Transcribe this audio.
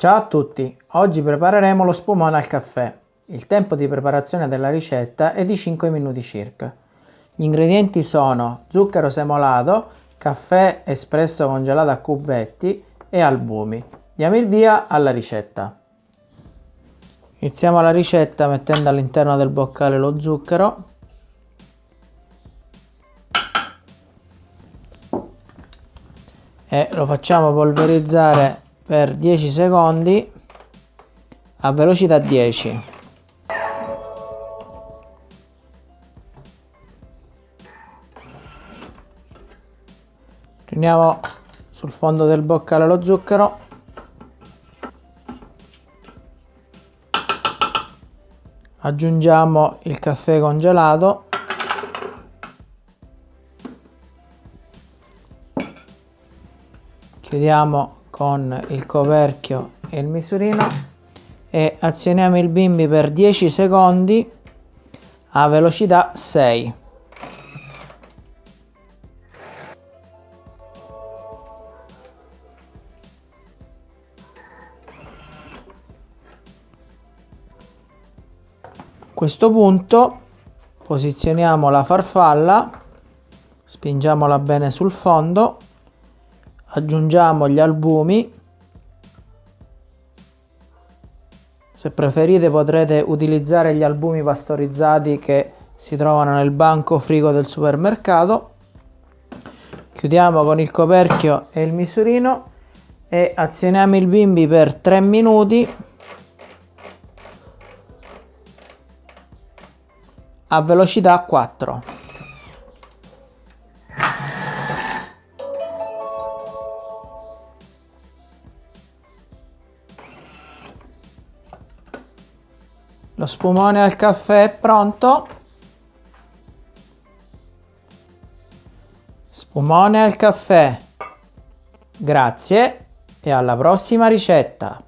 Ciao a tutti, oggi prepareremo lo spumone al caffè. Il tempo di preparazione della ricetta è di 5 minuti circa. Gli ingredienti sono zucchero semolato, caffè espresso congelato a cubetti e albumi. Diamo il via alla ricetta. Iniziamo la ricetta mettendo all'interno del boccale lo zucchero e lo facciamo polverizzare per 10 secondi a velocità 10 riuniamo sul fondo del boccale lo zucchero. Aggiungiamo il caffè congelato. Chiudiamo con il coperchio e il misurino e azioniamo il bimbi per 10 secondi a velocità 6 a questo punto posizioniamo la farfalla spingiamola bene sul fondo aggiungiamo gli albumi. Se preferite potrete utilizzare gli albumi pastorizzati che si trovano nel banco frigo del supermercato. Chiudiamo con il coperchio e il misurino e azioniamo il bimbi per 3 minuti. A velocità 4 Lo spumone al caffè è pronto. Spumone al caffè. Grazie e alla prossima ricetta.